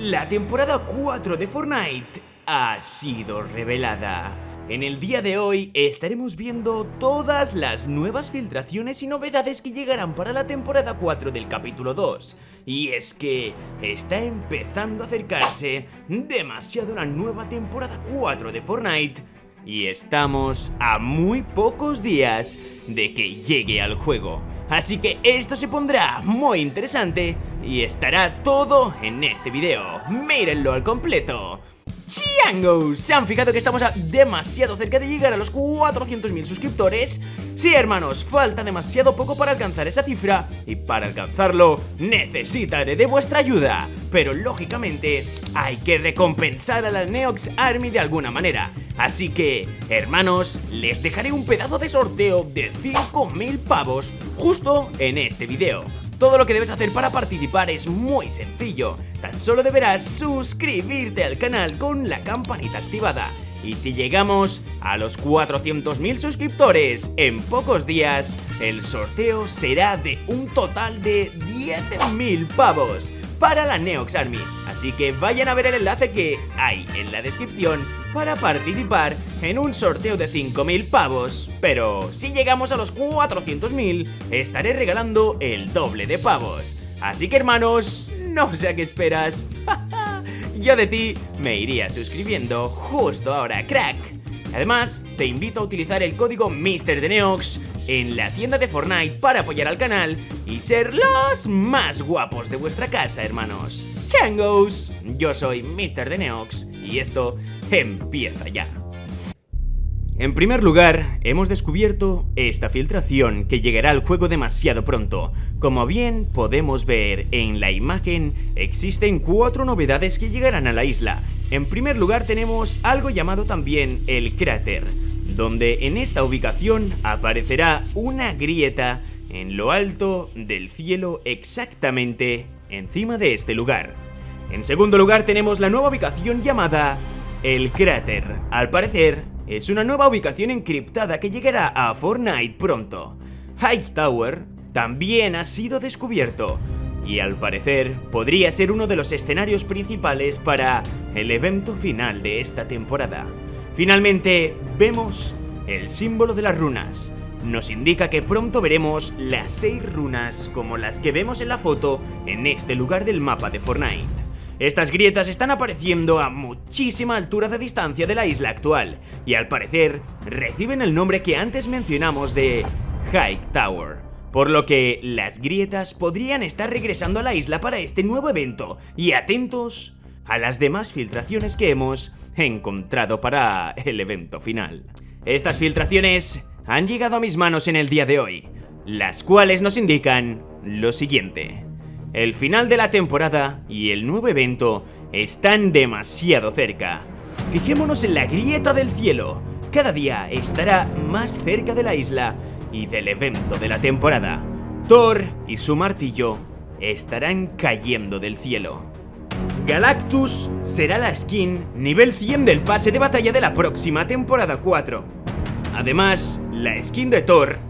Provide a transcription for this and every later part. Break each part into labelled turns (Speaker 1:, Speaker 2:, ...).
Speaker 1: La temporada 4 de Fortnite ha sido revelada. En el día de hoy estaremos viendo todas las nuevas filtraciones y novedades que llegarán para la temporada 4 del capítulo 2. Y es que está empezando a acercarse demasiado la nueva temporada 4 de Fortnite y estamos a muy pocos días de que llegue al juego. Así que esto se pondrá muy interesante y estará todo en este video. Mírenlo al completo. ¡Chiangos! ¿Se han fijado que estamos demasiado cerca de llegar a los 400.000 suscriptores? Sí, hermanos, falta demasiado poco para alcanzar esa cifra y para alcanzarlo necesitaré de vuestra ayuda. Pero lógicamente hay que recompensar a la Neox Army de alguna manera. Así que, hermanos, les dejaré un pedazo de sorteo de 5.000 pavos justo en este video. Todo lo que debes hacer para participar es muy sencillo, tan solo deberás suscribirte al canal con la campanita activada. Y si llegamos a los 400.000 suscriptores en pocos días, el sorteo será de un total de 10.000 pavos para la Neox Army. Así que vayan a ver el enlace que hay en la descripción para participar en un sorteo de 5.000 pavos. Pero si llegamos a los 400.000, estaré regalando el doble de pavos. Así que hermanos, no sé a qué esperas. Yo de ti me iría suscribiendo justo ahora, crack. Además, te invito a utilizar el código MrDeneox en la tienda de Fortnite para apoyar al canal y ser los más guapos de vuestra casa, hermanos. ¡Changos! Yo soy Mr. Deneox y esto empieza ya. En primer lugar, hemos descubierto esta filtración que llegará al juego demasiado pronto. Como bien podemos ver en la imagen, existen cuatro novedades que llegarán a la isla. En primer lugar tenemos algo llamado también el cráter, donde en esta ubicación aparecerá una grieta en lo alto del cielo exactamente encima de este lugar. En segundo lugar tenemos la nueva ubicación llamada el cráter. Al parecer, es una nueva ubicación encriptada que llegará a Fortnite pronto. High Tower también ha sido descubierto y al parecer podría ser uno de los escenarios principales para el evento final de esta temporada. Finalmente, vemos el símbolo de las runas. Nos indica que pronto veremos las seis runas como las que vemos en la foto en este lugar del mapa de Fortnite. Estas grietas están apareciendo a muchísima altura de distancia de la isla actual y al parecer reciben el nombre que antes mencionamos de High Tower. Por lo que las grietas podrían estar regresando a la isla para este nuevo evento y atentos a las demás filtraciones que hemos encontrado para el evento final. Estas filtraciones han llegado a mis manos en el día de hoy, las cuales nos indican lo siguiente. El final de la temporada y el nuevo evento están demasiado cerca. Fijémonos en la grieta del cielo. Cada día estará más cerca de la isla y del evento de la temporada. Thor y su martillo estarán cayendo del cielo. Galactus será la skin nivel 100 del pase de batalla de la próxima temporada 4. Además, la skin de Thor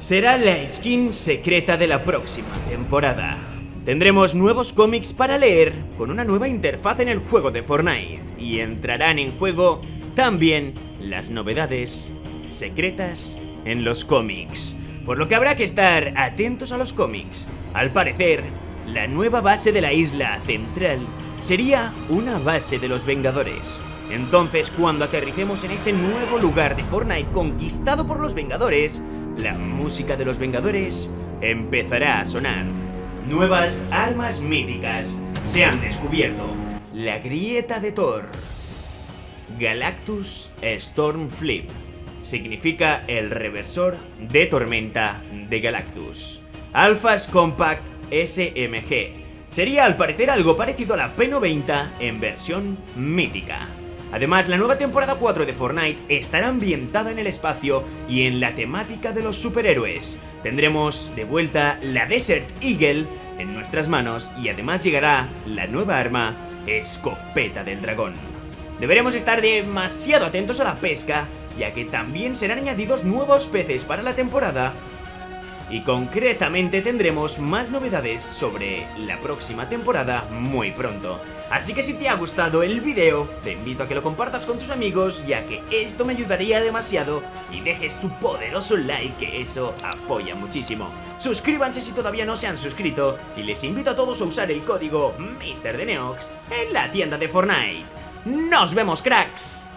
Speaker 1: será la skin secreta de la próxima temporada. Tendremos nuevos cómics para leer con una nueva interfaz en el juego de Fortnite y entrarán en juego también las novedades secretas en los cómics. Por lo que habrá que estar atentos a los cómics. Al parecer, la nueva base de la isla central sería una base de los Vengadores. Entonces, cuando aterricemos en este nuevo lugar de Fortnite conquistado por los Vengadores, la música de los Vengadores empezará a sonar. Nuevas armas míticas se han descubierto. La grieta de Thor. Galactus Storm Flip. Significa el reversor de tormenta de Galactus. Alphas Compact SMG. Sería al parecer algo parecido a la P90 en versión mítica. Además, la nueva temporada 4 de Fortnite estará ambientada en el espacio y en la temática de los superhéroes. Tendremos de vuelta la Desert Eagle en nuestras manos y además llegará la nueva arma Escopeta del Dragón. Deberemos estar demasiado atentos a la pesca, ya que también serán añadidos nuevos peces para la temporada y concretamente tendremos más novedades sobre la próxima temporada muy pronto. Así que si te ha gustado el video, te invito a que lo compartas con tus amigos ya que esto me ayudaría demasiado y dejes tu poderoso like que eso apoya muchísimo. Suscríbanse si todavía no se han suscrito y les invito a todos a usar el código MrDeneox en la tienda de Fortnite. ¡Nos vemos cracks!